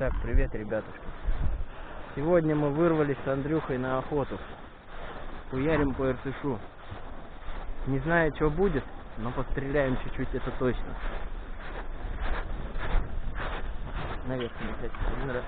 Итак, привет, ребятушки. Сегодня мы вырвались с Андрюхой на охоту. Хуярим по РТШу. Не знаю, что будет, но постреляем чуть-чуть, это точно. Наверх, блядь, один раз.